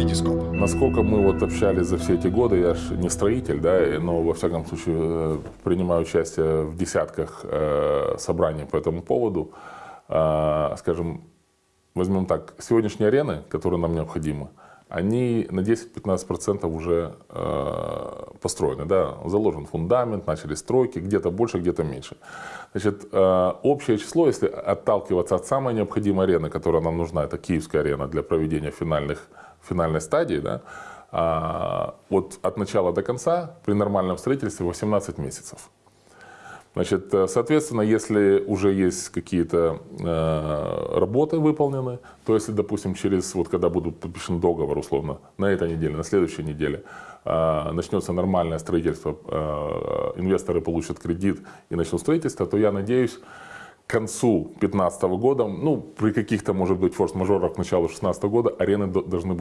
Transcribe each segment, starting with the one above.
Витископ. Насколько мы вот общались за все эти годы, я же не строитель, да, но во всяком случае э, принимаю участие в десятках э, собраний по этому поводу. Э, скажем, возьмем так, сегодняшние арены, которые нам необходимы, они на 10-15% уже построены, да, заложен фундамент, начали стройки, где-то больше, где-то меньше. Значит, общее число, если отталкиваться от самой необходимой арены, которая нам нужна, это Киевская арена для проведения финальных, финальной стадии, да, э, вот от начала до конца при нормальном строительстве 18 месяцев. Значит, э, соответственно, если уже есть какие-то э, работы выполнены, то если, допустим, через, вот когда будут подпишен договор, условно, на этой неделе, на следующей неделе, э, начнется нормальное строительство, э, инвесторы получат кредит и начнут строительство, то я надеюсь, концу 2015 года, ну, при каких-то, может быть, форс-мажорах к началу 2016 года арены должны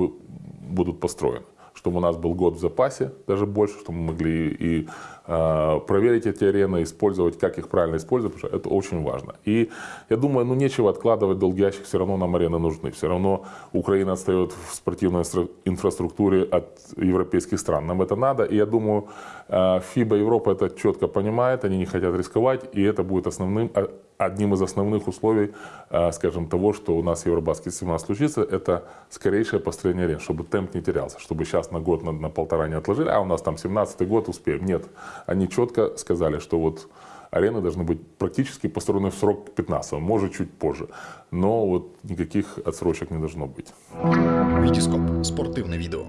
будут построены. Чтобы у нас был год в запасе, даже больше, чтобы мы могли и э, проверить эти арены, использовать, как их правильно использовать, потому что это очень важно. И я думаю, ну нечего откладывать долгий ящик, все равно нам арены нужны, все равно Украина отстает в спортивной инфраструктуре от европейских стран, нам это надо, и я думаю, э, ФИБА Европа это четко понимает, они не хотят рисковать, и это будет основным, а, одним из основных условий, э, скажем, того, что у нас Евробаскет 17 случится, это скорейшее построение арен, чтобы темп не терялся, чтобы сейчас на год, на, на полтора не отложили, а у нас там 17 год успеем. Нет, они четко сказали, что вот арены должны быть практически построены в срок 15, может чуть позже. Но вот никаких отсрочек не должно быть. Витископ. Спортивное видео.